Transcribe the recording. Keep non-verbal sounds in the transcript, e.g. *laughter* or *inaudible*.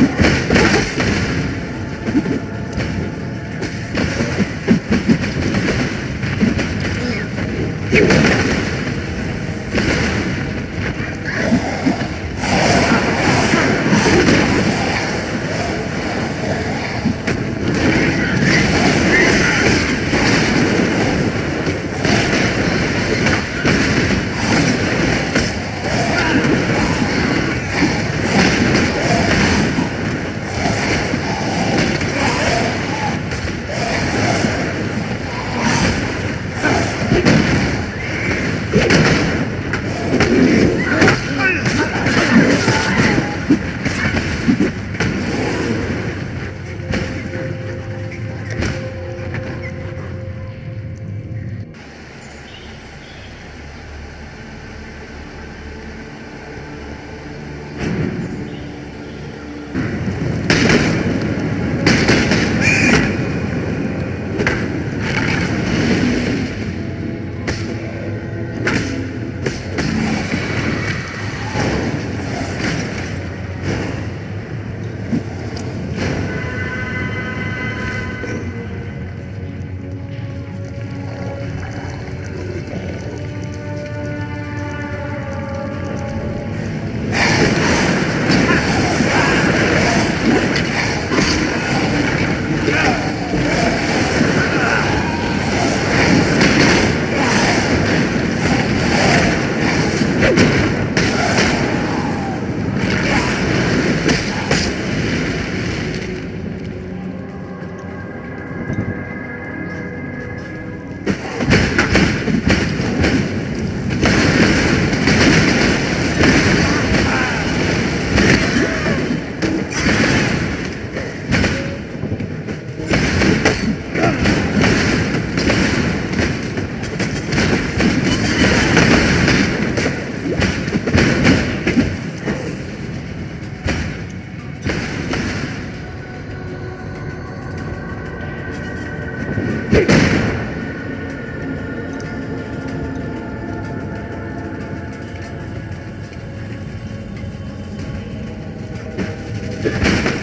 you *laughs* you